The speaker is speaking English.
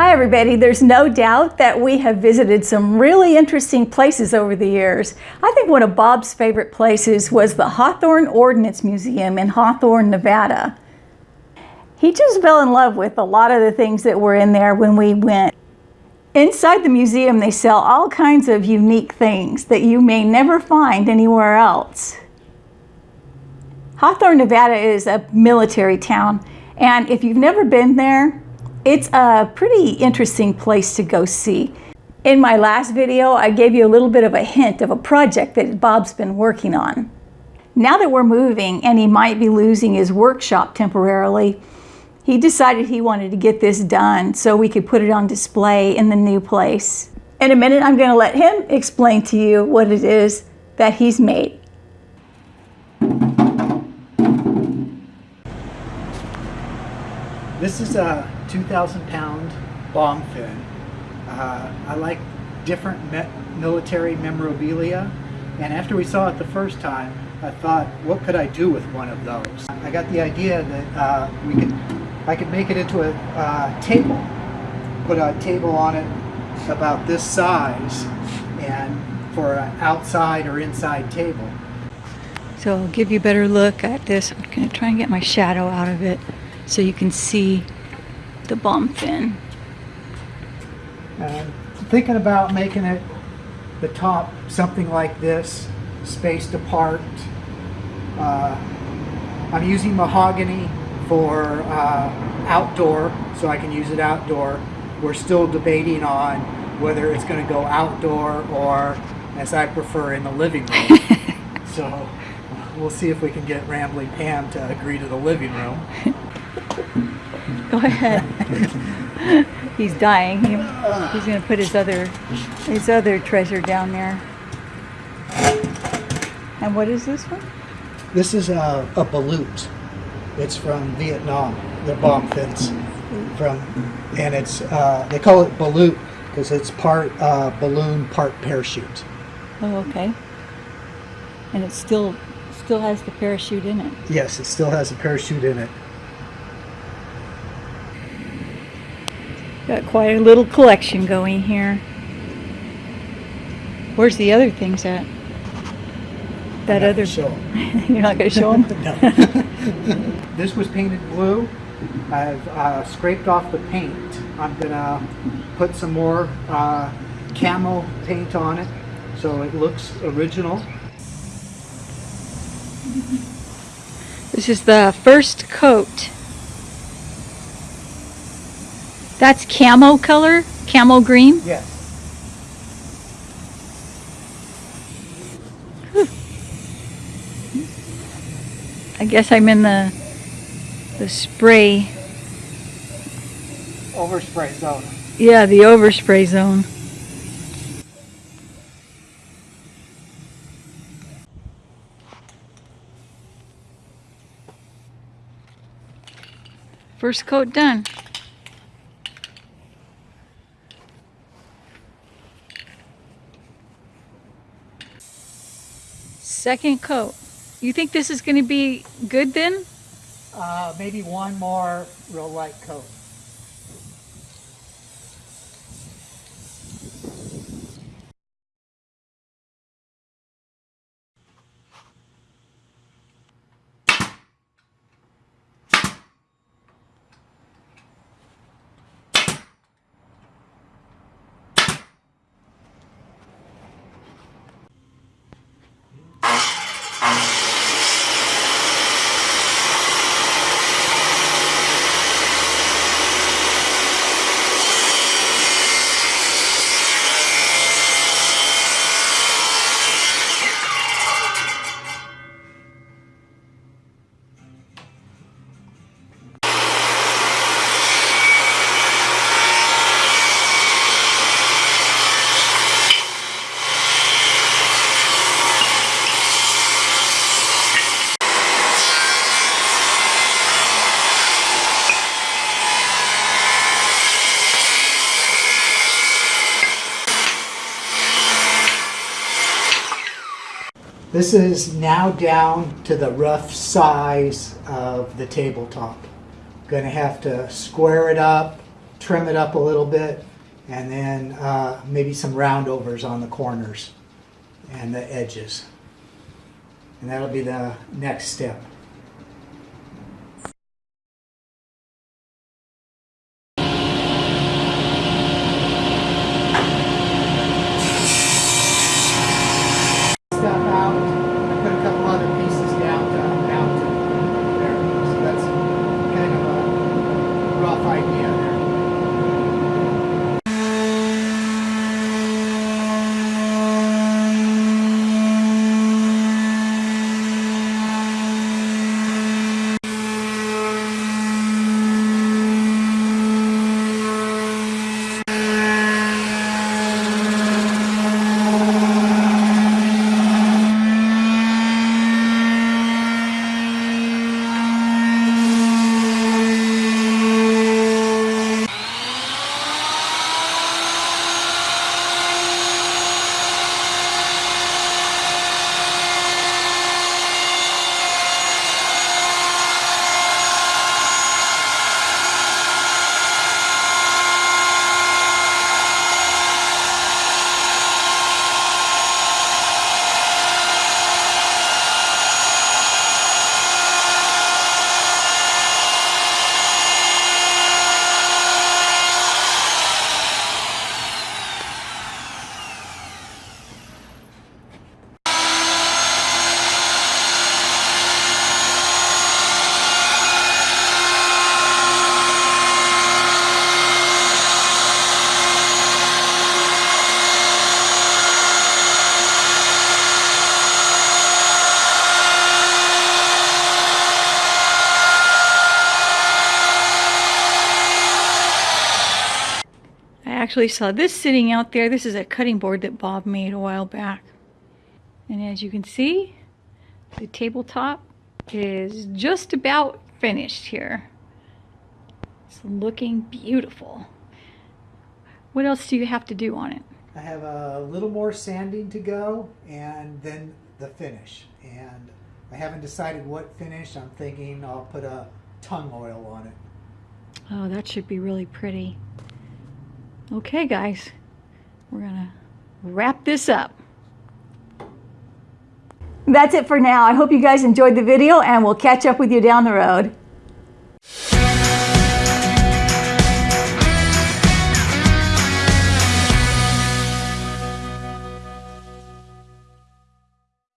Hi everybody, there's no doubt that we have visited some really interesting places over the years. I think one of Bob's favorite places was the Hawthorne Ordnance Museum in Hawthorne, Nevada. He just fell in love with a lot of the things that were in there when we went. Inside the museum they sell all kinds of unique things that you may never find anywhere else. Hawthorne, Nevada is a military town and if you've never been there, it's a pretty interesting place to go see. In my last video, I gave you a little bit of a hint of a project that Bob's been working on. Now that we're moving and he might be losing his workshop temporarily, he decided he wanted to get this done so we could put it on display in the new place. In a minute, I'm going to let him explain to you what it is that he's made. This is a 2,000 pound bomb fin. Uh, I like different me military memorabilia and after we saw it the first time I thought what could I do with one of those? I got the idea that uh, we could I could make it into a uh, table put a table on it about this size and for an outside or inside table. So I'll give you a better look at this. I'm going to try and get my shadow out of it so you can see the bomb fin. And thinking about making it the top something like this, spaced apart. Uh, I'm using mahogany for uh, outdoor, so I can use it outdoor. We're still debating on whether it's going to go outdoor or, as I prefer, in the living room. so we'll see if we can get Rambling Pam to agree to the living room. Go ahead. he's dying. He, he's going to put his other his other treasure down there. And what is this one? This is a, a ballute. It's from Vietnam. The bomb fins from, and it's uh, they call it ballute because it's part uh, balloon, part parachute. Oh, okay. And it still still has the parachute in it. Yes, it still has a parachute in it. Got quite a little collection going here. Where's the other things at? That other. Show You're not going to show them? no. this was painted blue. I've uh, scraped off the paint. I'm going to put some more uh, camo paint on it so it looks original. This is the first coat. That's camo color? Camo green? Yes. I guess I'm in the the spray. Overspray zone. Yeah, the overspray zone. First coat done. Second coat. You think this is going to be good then? Uh, maybe one more real light coat. This is now down to the rough size of the tabletop. Going to have to square it up trim it up a little bit, and then uh, maybe some roundovers on the corners and the edges. And that'll be the next step. Actually saw this sitting out there. This is a cutting board that Bob made a while back. And as you can see, the tabletop is just about finished here. It's looking beautiful. What else do you have to do on it? I have a little more sanding to go and then the finish. And I haven't decided what finish. I'm thinking I'll put a tung oil on it. Oh, that should be really pretty. Okay, guys, we're gonna wrap this up. That's it for now. I hope you guys enjoyed the video and we'll catch up with you down the road.